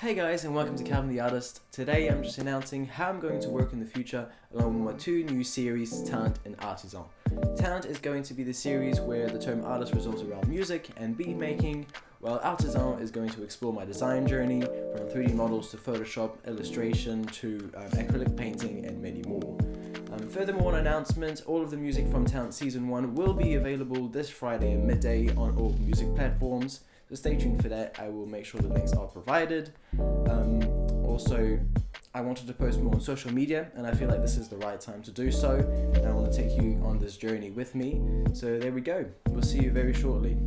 Hey guys and welcome to Calvin the Artist. Today I'm just announcing how I'm going to work in the future along with my two new series, Talent and Artisan. Talent is going to be the series where the term artist revolves around music and beat making, while Artisan is going to explore my design journey from 3D models to Photoshop, illustration to um, acrylic painting furthermore, an announcement, all of the music from Talent Season 1 will be available this Friday at midday on all music platforms. So stay tuned for that. I will make sure the links are provided. Um, also, I wanted to post more on social media, and I feel like this is the right time to do so. And I want to take you on this journey with me. So there we go. We'll see you very shortly.